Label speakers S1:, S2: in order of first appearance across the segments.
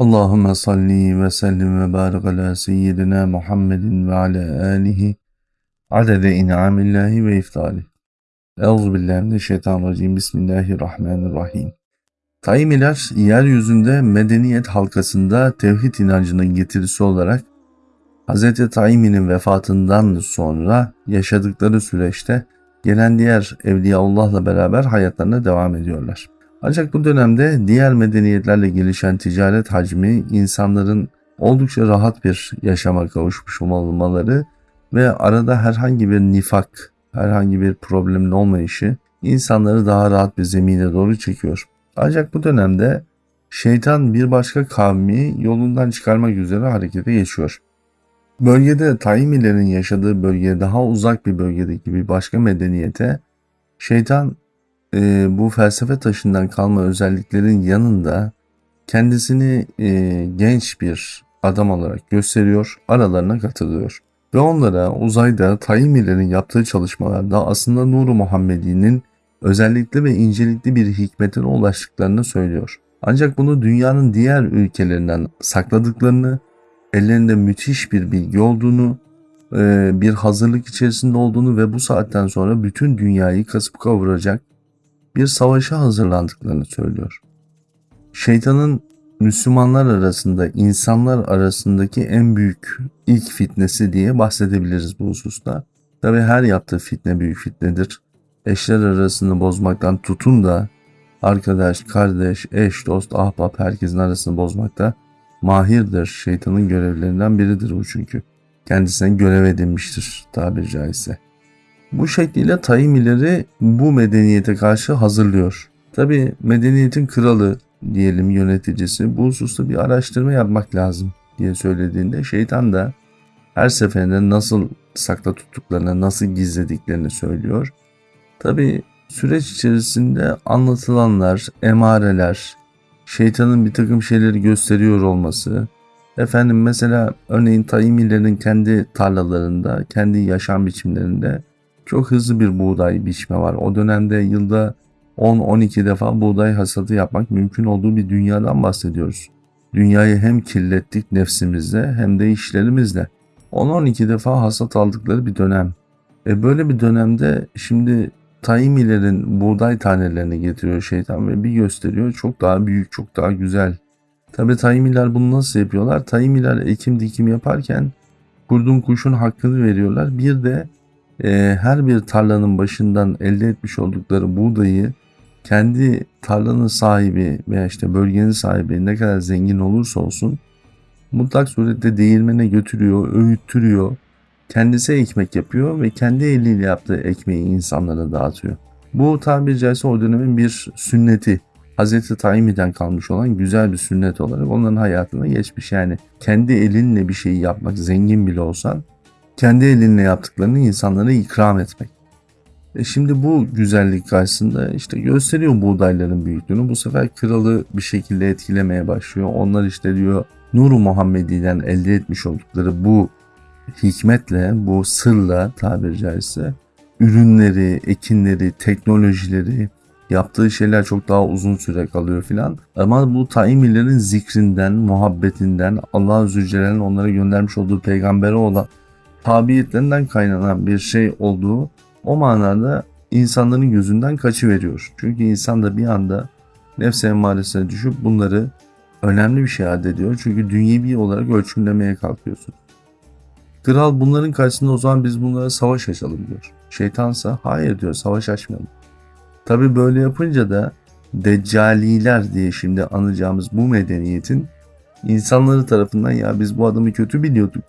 S1: Allahümme salli ve sellim ve barik ala seyyidina Muhammedin ve ala alihi adede in'amillahi ve iftali. Euzubillahimineşşeytanirracim. Bismillahirrahmanirrahim. Taimiler yeryüzünde medeniyet halkasında tevhid inancının getirisi olarak Hz. Taimi'nin vefatından sonra yaşadıkları süreçte gelen diğer Evliyaullah'la beraber hayatlarına devam ediyorlar. Ancak bu dönemde diğer medeniyetlerle gelişen ticaret hacmi insanların oldukça rahat bir yaşama kavuşmuş olmaları ve arada herhangi bir nifak, herhangi bir problemin olmayışı insanları daha rahat bir zemine doğru çekiyor. Ancak bu dönemde şeytan bir başka kavmi yolundan çıkarmak üzere harekete geçiyor. Bölgede Taimilerin yaşadığı bölge daha uzak bir bölgedeki bir başka medeniyete şeytan e, bu felsefe taşından kalma özelliklerin yanında kendisini e, genç bir adam olarak gösteriyor, aralarına katılıyor. Ve onlara uzayda Taimilerin yaptığı çalışmalarda aslında Nuru Muhammedi'nin özellikli ve incelikli bir hikmetine ulaştıklarını söylüyor. Ancak bunu dünyanın diğer ülkelerinden sakladıklarını, ellerinde müthiş bir bilgi olduğunu, e, bir hazırlık içerisinde olduğunu ve bu saatten sonra bütün dünyayı kasıp kavuracak bir savaşa hazırlandıklarını söylüyor. Şeytanın Müslümanlar arasında, insanlar arasındaki en büyük ilk fitnesi diye bahsedebiliriz bu hususta. Tabi her yaptığı fitne büyük fitnedir. Eşler arasını bozmaktan tutun da arkadaş, kardeş, eş, dost, ahbap herkesin arasını bozmakta mahirdir. Şeytanın görevlerinden biridir bu çünkü. Kendisine görev edinmiştir tabiri caizse. Bu şekliyle Taimileri bu medeniyete karşı hazırlıyor. Tabi medeniyetin kralı diyelim yöneticisi bu hususta bir araştırma yapmak lazım diye söylediğinde şeytan da her seferinde nasıl sakla tuttuklarını, nasıl gizlediklerini söylüyor. Tabi süreç içerisinde anlatılanlar, emareler, şeytanın bir takım şeyleri gösteriyor olması, efendim mesela örneğin Taimilerin kendi tarlalarında, kendi yaşam biçimlerinde çok hızlı bir buğday biçme var. O dönemde yılda 10-12 defa buğday hasadı yapmak mümkün olduğu bir dünyadan bahsediyoruz. Dünyayı hem kirlettik nefsimizle hem de işlerimizle. 10-12 defa hasat aldıkları bir dönem. E böyle bir dönemde şimdi Taimilerin buğday tanelerini getiriyor şeytan ve bir gösteriyor çok daha büyük, çok daha güzel. Tabi Taimiler bunu nasıl yapıyorlar? Taimiler ekim dikim yaparken kurdun kuşun hakkını veriyorlar. Bir de e, her bir tarlanın başından elde etmiş oldukları buğdayı kendi tarlanın sahibi veya işte bölgenin sahibi ne kadar zengin olursa olsun mutlak surette değirmene götürüyor, öğüttürüyor. Kendisi ekmek yapıyor ve kendi eliyle yaptığı ekmeği insanlara dağıtıyor. Bu tabiri caizse o dönemin bir sünneti. Hazreti Taimi'den kalmış olan güzel bir sünnet olarak onların hayatına geçmiş. Yani kendi elinle bir şeyi yapmak zengin bile olsan kendi elinle yaptıklarını insanlara ikram etmek. E şimdi bu güzellik karşısında işte gösteriyor buğdayların büyüklüğünü. Bu sefer kralı bir şekilde etkilemeye başlıyor. Onlar işte diyor Nuru Muhammedi'den elde etmiş oldukları bu hikmetle, bu sırla tabiri caizse ürünleri, ekinleri, teknolojileri, yaptığı şeyler çok daha uzun süre kalıyor filan. Ama bu taimilerin zikrinden, muhabbetinden, Allah Zülcelal'in onlara göndermiş olduğu peygambere olan tabiiyetlerinden kaynanan bir şey olduğu o manada insanların gözünden kaçıveriyor. Çünkü insan da bir anda nefs emmaresine düşüp bunları önemli bir şey addediyor. Çünkü dünyevi olarak ölçümlemeye kalkıyorsun. Kral bunların karşısında o zaman biz bunlara savaş açalım diyor. Şeytansa hayır diyor savaş açmayalım. Tabi böyle yapınca da Deccaliler diye şimdi anacağımız bu medeniyetin insanları tarafından ya biz bu adamı kötü biliyorduk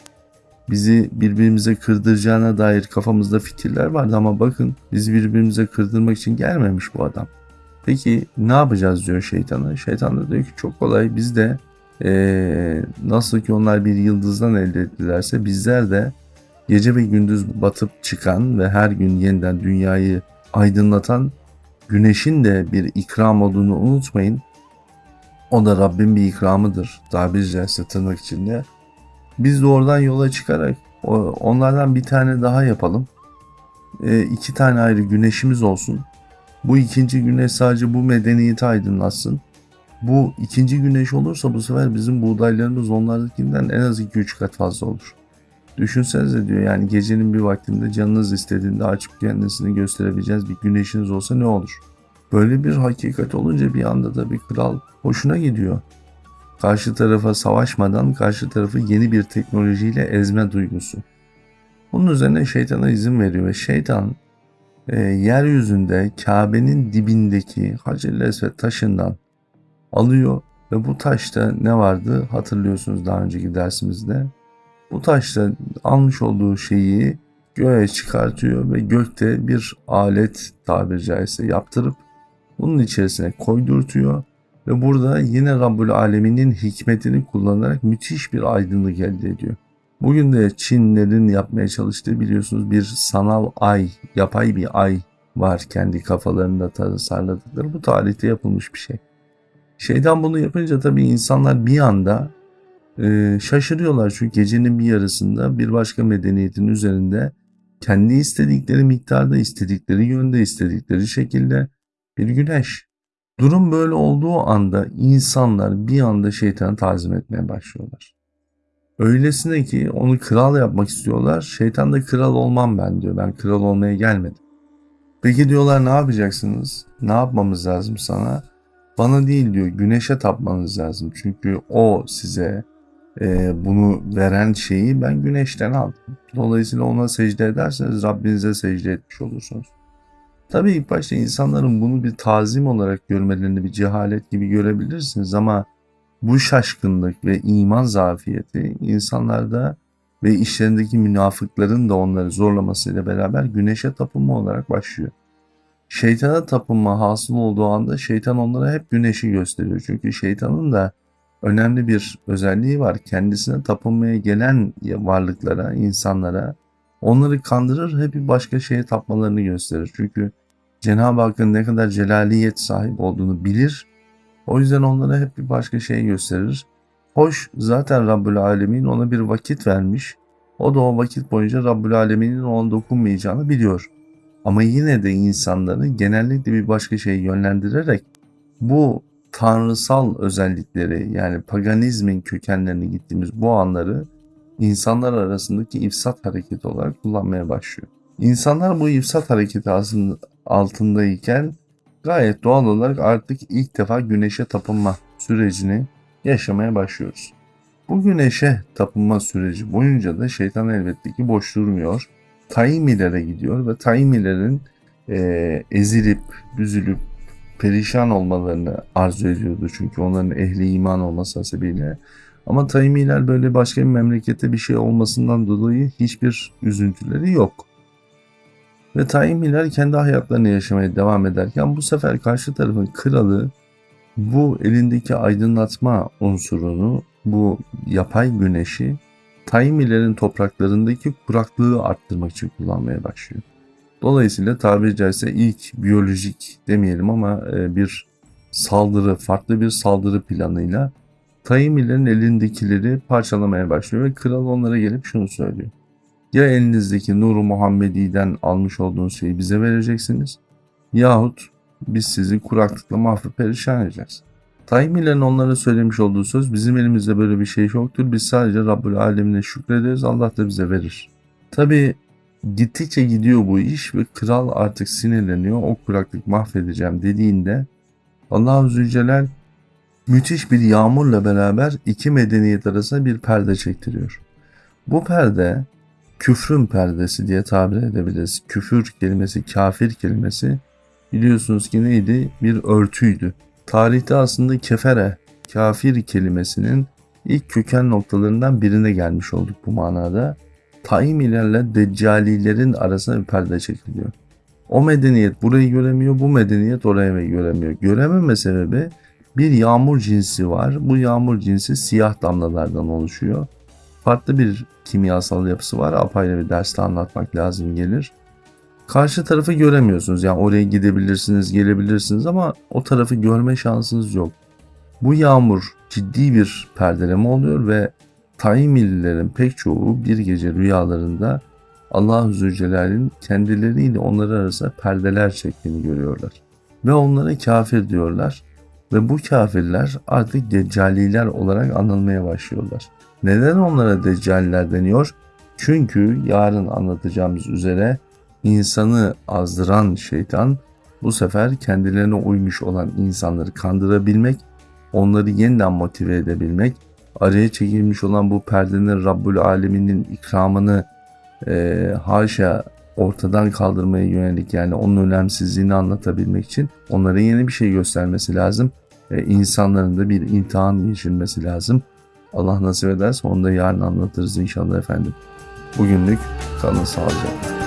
S1: bizi birbirimize kırdıracağına dair kafamızda fikirler vardı ama bakın bizi birbirimize kırdırmak için gelmemiş bu adam. Peki ne yapacağız diyor şeytana. Şeytan da diyor ki çok kolay biz de ee, nasıl ki onlar bir yıldızdan elde ettilerse bizler de gece ve gündüz batıp çıkan ve her gün yeniden dünyayı aydınlatan güneşin de bir ikram olduğunu unutmayın. O da Rabbin bir ikramıdır tabiri caizse tırnak içinde. Biz de oradan yola çıkarak onlardan bir tane daha yapalım. E, iki tane ayrı güneşimiz olsun. Bu ikinci güneş sadece bu medeniyeti aydınlatsın. Bu ikinci güneş olursa bu sefer bizim buğdaylarımız onlardakinden en az 2-3 kat fazla olur. Düşünsenize diyor yani gecenin bir vaktinde canınız istediğinde açıp kendisini gösterebileceğiniz bir güneşiniz olsa ne olur? Böyle bir hakikat olunca bir anda da bir kral hoşuna gidiyor. Karşı tarafa savaşmadan karşı tarafı yeni bir teknolojiyle ezme duygusu. Bunun üzerine şeytana izin veriyor ve şeytan e, yeryüzünde Kabe'nin dibindeki Hacer-i taşından alıyor ve bu taşta ne vardı hatırlıyorsunuz daha önceki dersimizde. Bu taşta almış olduğu şeyi göğe çıkartıyor ve gökte bir alet tabiri caizse yaptırıp bunun içerisine koydurtuyor ve burada yine Rabbül Alemin'in hikmetini kullanarak müthiş bir aydınlık elde ediyor. Bugün de Çinlerin yapmaya çalıştığı biliyorsunuz bir sanal ay, yapay bir ay var kendi kafalarında tasarladıkları. Bu tarihte yapılmış bir şey. Şeyden bunu yapınca tabii insanlar bir anda e, şaşırıyorlar. Çünkü gecenin bir yarısında bir başka medeniyetin üzerinde kendi istedikleri miktarda, istedikleri yönde, istedikleri şekilde bir güneş. Durum böyle olduğu anda insanlar bir anda şeytanı tazim etmeye başlıyorlar. Öylesine ki onu kral yapmak istiyorlar. Şeytan da kral olmam ben diyor. Ben kral olmaya gelmedim. Peki diyorlar ne yapacaksınız? Ne yapmamız lazım sana? Bana değil diyor güneşe tapmanız lazım. Çünkü o size e, bunu veren şeyi ben güneşten aldım. Dolayısıyla ona secde ederseniz Rabbinize secde etmiş olursunuz. Tabii ilk başta insanların bunu bir tazim olarak görmelerini bir cehalet gibi görebilirsiniz ama bu şaşkınlık ve iman zafiyeti insanlarda ve işlerindeki münafıkların da onları zorlamasıyla beraber güneşe tapınma olarak başlıyor. Şeytana tapınma hasıl olduğu anda şeytan onlara hep güneşi gösteriyor. Çünkü şeytanın da önemli bir özelliği var. Kendisine tapınmaya gelen varlıklara, insanlara onları kandırır hep bir başka şeye tapmalarını gösterir. Çünkü Cenab-ı Hakk'ın ne kadar celaliyet sahip olduğunu bilir. O yüzden onlara hep bir başka şey gösterir. Hoş zaten Rabbül Alemin ona bir vakit vermiş. O da o vakit boyunca Rabbül Alemin'in ona dokunmayacağını biliyor. Ama yine de insanları genellikle bir başka şeye yönlendirerek bu tanrısal özellikleri yani paganizmin kökenlerini gittiğimiz bu anları insanlar arasındaki ifsat hareketi olarak kullanmaya başlıyor. İnsanlar bu ifsat hareketi altındayken gayet doğal olarak artık ilk defa güneşe tapınma sürecini yaşamaya başlıyoruz. Bu güneşe tapınma süreci boyunca da şeytan elbette ki boş durmuyor. Taimilere gidiyor ve Taimilerin e, ezilip, büzülüp, perişan olmalarını arzu ediyordu. Çünkü onların ehli iman olması hasebiyle. Ama Taimiler böyle başka bir memlekette bir şey olmasından dolayı hiçbir üzüntüleri yok. Ve Taimiler kendi hayatlarını yaşamaya devam ederken bu sefer karşı tarafın kralı bu elindeki aydınlatma unsurunu, bu yapay güneşi Taimilerin topraklarındaki kuraklığı arttırmak için kullanmaya başlıyor. Dolayısıyla tabiri caizse ilk biyolojik demeyelim ama e, bir saldırı, farklı bir saldırı planıyla Taimilerin elindekileri parçalamaya başlıyor ve kral onlara gelip şunu söylüyor. Ya elinizdeki Nuru Muhammedi'den almış olduğunuz şeyi bize vereceksiniz yahut biz sizi kuraklıkla mahvup perişan edeceğiz. Taimilerin onlara söylemiş olduğu söz bizim elimizde böyle bir şey yoktur. Biz sadece Rabbül Alemine şükrederiz Allah da bize verir. Tabi gittikçe gidiyor bu iş ve kral artık sinirleniyor. O kuraklık mahvedeceğim dediğinde Allah-u Zülcelal müthiş bir yağmurla beraber iki medeniyet arasında bir perde çektiriyor. Bu perde küfrün perdesi diye tabir edebiliriz. Küfür kelimesi, kafir kelimesi biliyorsunuz ki neydi? Bir örtüydü. Tarihte aslında kefere, kafir kelimesinin ilk köken noktalarından birine gelmiş olduk bu manada. Taimilerle deccalilerin arasında bir perde çekiliyor. O medeniyet burayı göremiyor, bu medeniyet orayı göremiyor. Görememe sebebi bir yağmur cinsi var. Bu yağmur cinsi siyah damlalardan oluşuyor. Farklı bir kimyasal yapısı var. Apayrı bir derste anlatmak lazım gelir. Karşı tarafı göremiyorsunuz. Yani oraya gidebilirsiniz, gelebilirsiniz ama o tarafı görme şansınız yok. Bu yağmur ciddi bir perdeleme oluyor ve Taimililerin pek çoğu bir gece rüyalarında Allah-u Zülcelal'in kendileriyle onları arasında perdeler çektiğini görüyorlar. Ve onlara kafir diyorlar. Ve bu kafirler artık deccaliler olarak anılmaya başlıyorlar. Neden onlara deccaliler deniyor? Çünkü yarın anlatacağımız üzere insanı azdıran şeytan bu sefer kendilerine uymuş olan insanları kandırabilmek, onları yeniden motive edebilmek, araya çekilmiş olan bu perdenin Rabbül Alemin'in ikramını e, haşa ortadan kaldırmaya yönelik yani onun önemsizliğini anlatabilmek için onlara yeni bir şey göstermesi lazım. E, insanların da bir imtihan geçirmesi lazım. Allah nasip ederse onu da yarın anlatırız inşallah efendim. Bugünlük kalın sağlıcakla.